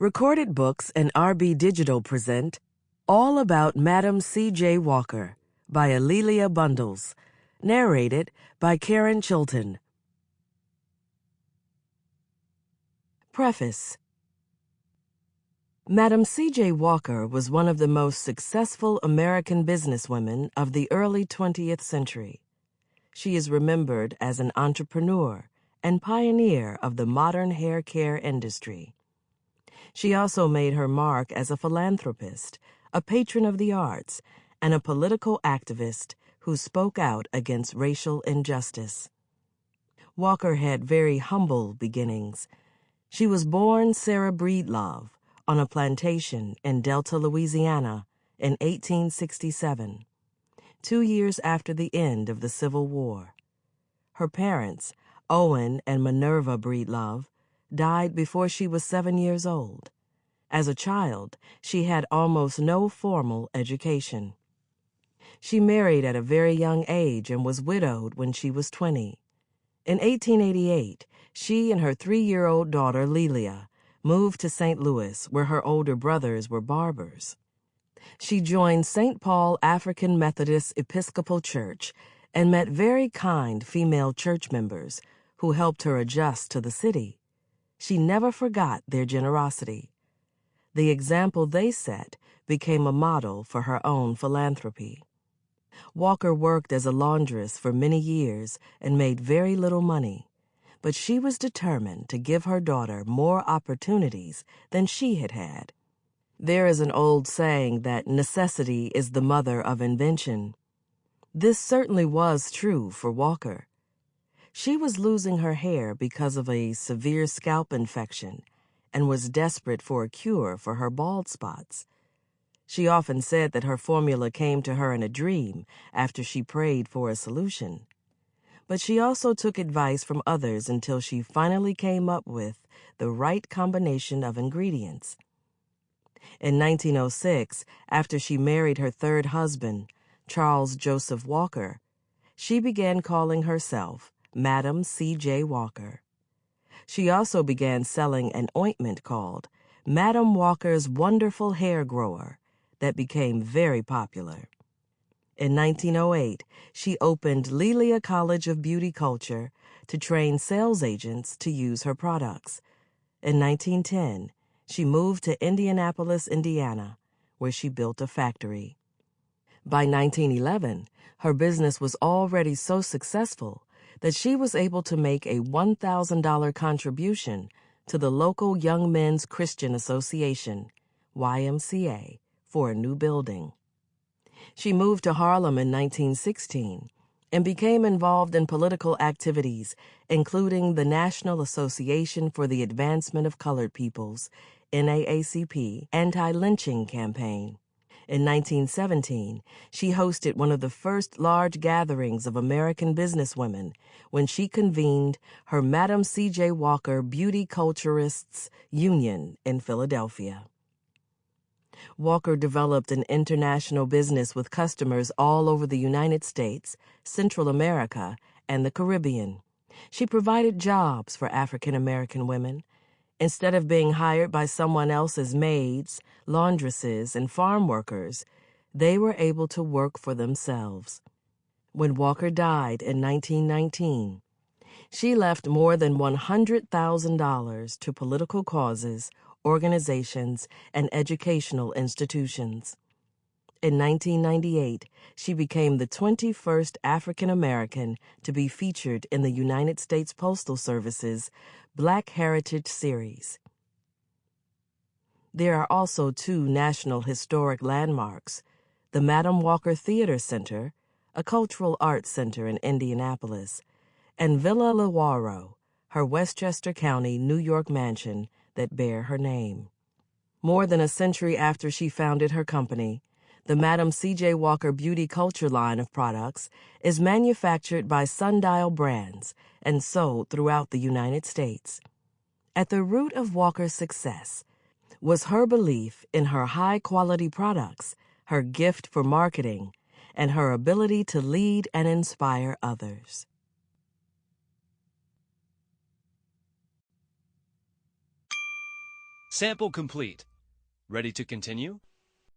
Recorded Books and RB Digital present All About Madam C.J. Walker by A'Lelia Bundles, narrated by Karen Chilton. Preface Madam C.J. Walker was one of the most successful American businesswomen of the early 20th century. She is remembered as an entrepreneur and pioneer of the modern hair care industry. She also made her mark as a philanthropist, a patron of the arts, and a political activist who spoke out against racial injustice. Walker had very humble beginnings. She was born Sarah Breedlove on a plantation in Delta, Louisiana in 1867, two years after the end of the Civil War. Her parents, Owen and Minerva Breedlove, died before she was seven years old. As a child, she had almost no formal education. She married at a very young age and was widowed when she was 20. In 1888, she and her three year old daughter, Lelia, moved to St. Louis, where her older brothers were barbers. She joined St. Paul African Methodist Episcopal Church and met very kind female church members who helped her adjust to the city. She never forgot their generosity. The example they set became a model for her own philanthropy. Walker worked as a laundress for many years and made very little money but she was determined to give her daughter more opportunities than she had had. There is an old saying that necessity is the mother of invention. This certainly was true for Walker. She was losing her hair because of a severe scalp infection and was desperate for a cure for her bald spots. She often said that her formula came to her in a dream after she prayed for a solution but she also took advice from others until she finally came up with the right combination of ingredients. In 1906, after she married her third husband, Charles Joseph Walker, she began calling herself Madam C.J. Walker. She also began selling an ointment called Madam Walker's Wonderful Hair Grower that became very popular. In 1908, she opened Lelia College of Beauty Culture to train sales agents to use her products. In 1910, she moved to Indianapolis, Indiana, where she built a factory. By 1911, her business was already so successful that she was able to make a $1,000 contribution to the local Young Men's Christian Association, YMCA, for a new building. She moved to Harlem in 1916 and became involved in political activities, including the National Association for the Advancement of Colored Peoples, NAACP, anti-lynching campaign. In 1917, she hosted one of the first large gatherings of American businesswomen when she convened her Madam C.J. Walker Beauty Culturists Union in Philadelphia. Walker developed an international business with customers all over the United States, Central America, and the Caribbean. She provided jobs for African American women. Instead of being hired by someone else as maids, laundresses, and farm workers, they were able to work for themselves. When Walker died in 1919, she left more than $100,000 to political causes organizations, and educational institutions. In 1998, she became the 21st African American to be featured in the United States Postal Service's Black Heritage Series. There are also two National Historic Landmarks the Madam Walker Theater Center, a cultural arts center in Indianapolis, and Villa Lewaro, her Westchester County, New York mansion that bear her name. More than a century after she founded her company, the Madam C.J. Walker Beauty Culture line of products is manufactured by Sundial Brands and sold throughout the United States. At the root of Walker's success was her belief in her high quality products, her gift for marketing, and her ability to lead and inspire others. Sample complete. Ready to continue?